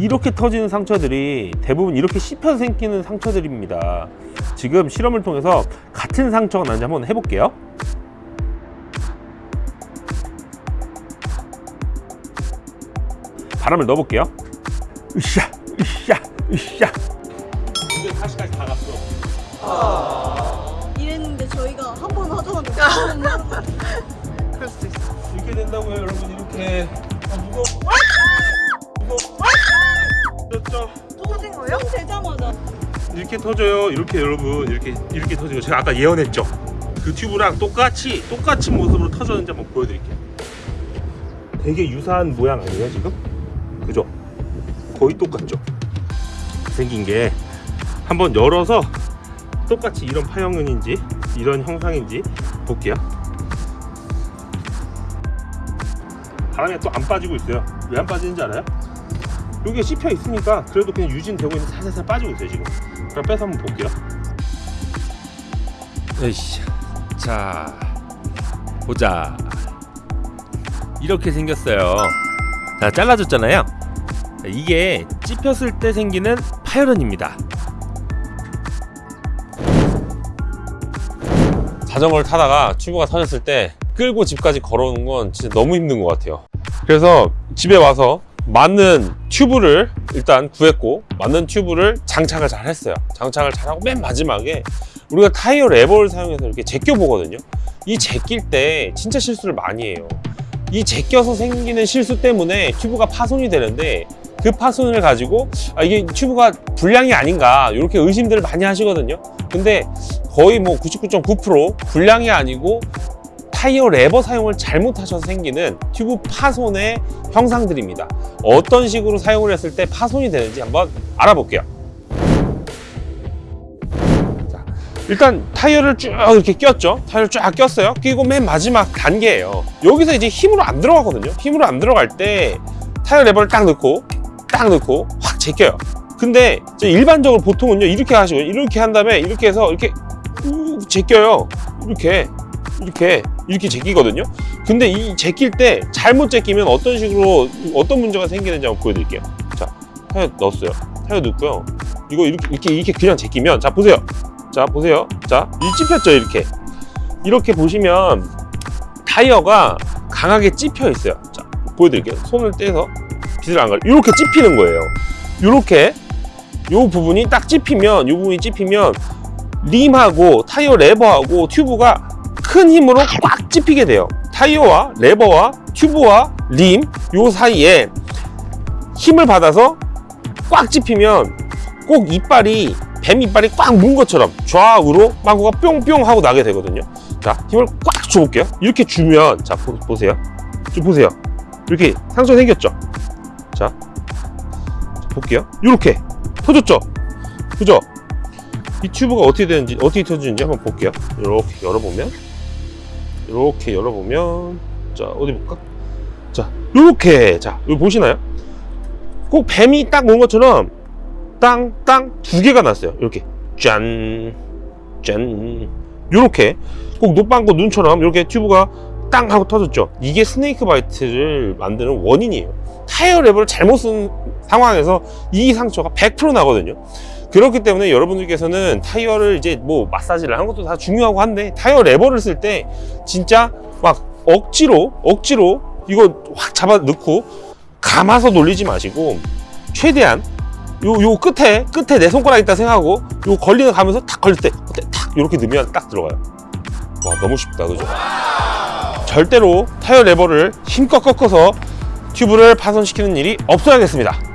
이렇게 터지는 상처들이 대부분 이렇게 씹혀서 생기는 상처들입니다. 지금 실험을 통해서 같은 상처가 나는지 한번 해볼게요. 바람을 넣어볼게요. 으쌰 으쌰 으쌰. 이제 40까지 다 갔어. 이랬는데 저희가 한 번 하자마자 그럴 수도 있어. 이렇게 된다고요 여러분. 이렇게. 아 무거워 이렇게 터져요. 이렇게 여러분 이렇게 이렇게 터지고. 제가 아까 예언했죠? 그 튜브랑 똑같이 똑같이 모습으로 터졌는지 한번 보여드릴게요. 되게 유사한 모양 아니에요 지금? 그죠? 거의 똑같죠? 생긴 게 한번 열어서 똑같이 이런 파형은인지 이런 형상인지 볼게요. 바람에 또 안 빠지고 있어요. 왜 안 빠지는지 알아요? 여기에 씹혀 있으니까 그래도 그냥 유진되고 있는 살살살 빠지고 있어요 지금 그럼 빼서 한번 볼게요 으이씨. 자, 보자. 이렇게 생겼어요. 자, 잘라줬잖아요. 자, 이게 찝혔을 때 생기는 파열은입니다. 자전거를 타다가 튜브가 터졌을 때 끌고 집까지 걸어오는 건 진짜 너무 힘든 것 같아요. 그래서 집에 와서 맞는 튜브를 일단 구했고 맞는 튜브를 장착을 잘 했어요. 장착을 잘하고 맨 마지막에 우리가 타이어 레버를 사용해서 이렇게 제껴 보거든요. 이 제낄 때 진짜 실수를 많이 해요. 이 제껴서 생기는 실수 때문에 튜브가 파손이 되는데 그 파손을 가지고 아, 이게 튜브가 불량이 아닌가 이렇게 의심들을 많이 하시거든요. 근데 거의 뭐 99.9% 불량이 아니고 타이어 레버 사용을 잘못하셔서 생기는 튜브 파손의 형상들입니다. 어떤 식으로 사용을 했을 때 파손이 되는지 한번 알아볼게요. 자, 일단 타이어를 쭉 이렇게 꼈죠. 타이어를 쫙 꼈어요. 끼고 맨 마지막 단계예요. 여기서 이제 힘으로 안 들어가거든요. 힘으로 안 들어갈 때 타이어 레버를 딱 넣고 딱 넣고 확 제껴요. 근데 일반적으로 보통은요 이렇게 하시고 이렇게 한 다음에 이렇게 해서 이렇게 우 제껴요. 이렇게 이렇게 이렇게 제끼거든요. 근데 이 제낄 때 잘못 제끼면 어떤 식으로 어떤 문제가 생기는지 한번 보여드릴게요. 자, 타이어 넣었어요. 타이어 넣고요. 이거 이렇게 이렇게 이렇게 그냥 제끼면 자 보세요. 자 보세요. 자, 이 찝혔죠 이렇게. 이렇게 보시면 타이어가 강하게 찝혀 있어요. 자, 보여드릴게요. 손을 떼서 빛을 안 가려. 이렇게 찝히는 거예요. 이렇게 요 부분이 딱 찝히면 요 부분이 찝히면 림하고 타이어 레버하고 튜브가 큰 힘으로 꽉 찝히게 돼요. 타이어와 레버와 튜브와 림 요 사이에 힘을 받아서 꽉 찝히면 꼭 이빨이 뱀 이빨이 꽉 문 것처럼 좌우로 빵구가 뿅뿅 하고 나게 되거든요. 자, 힘을 꽉 줘볼게요. 이렇게 주면 자 보, 보세요. 좀 보세요. 이렇게 상처 생겼죠. 자, 자, 볼게요. 이렇게 터졌죠. 그죠? 이 튜브가 어떻게 되는지 어떻게 터지는지 한번 볼게요. 이렇게 열어보면 이렇게 열어보면 자 어디 볼까? 자 이렇게 자 여기 보시나요? 꼭 뱀이 딱 모은 것처럼 땅 땅 두 개가 났어요. 이렇게 짠 짠. 이렇게 꼭 노빵고 눈처럼 이렇게 튜브가 땅 하고 터졌죠. 이게 snake bite를 만드는 원인이에요. 타이어 레버를 잘못 쓴 상황에서 이 상처가 100% 나거든요. 그렇기 때문에 여러분들께서는 타이어를 이제 뭐 마사지를 하는 것도 다 중요하고 한데 타이어 레버를 쓸 때 진짜 막 억지로 억지로 이거 확 잡아 넣고 감아서 놀리지 마시고 최대한 요, 요 끝에 끝에 내 손가락 있다 생각하고 요 걸리는 가면서 탁 걸릴 때? 탁 이렇게 넣으면 딱 들어가요 와 너무 쉽다 그죠 절대로 타이어 레버를 힘껏 꺾어서 튜브를 파손시키는 일이 없어야겠습니다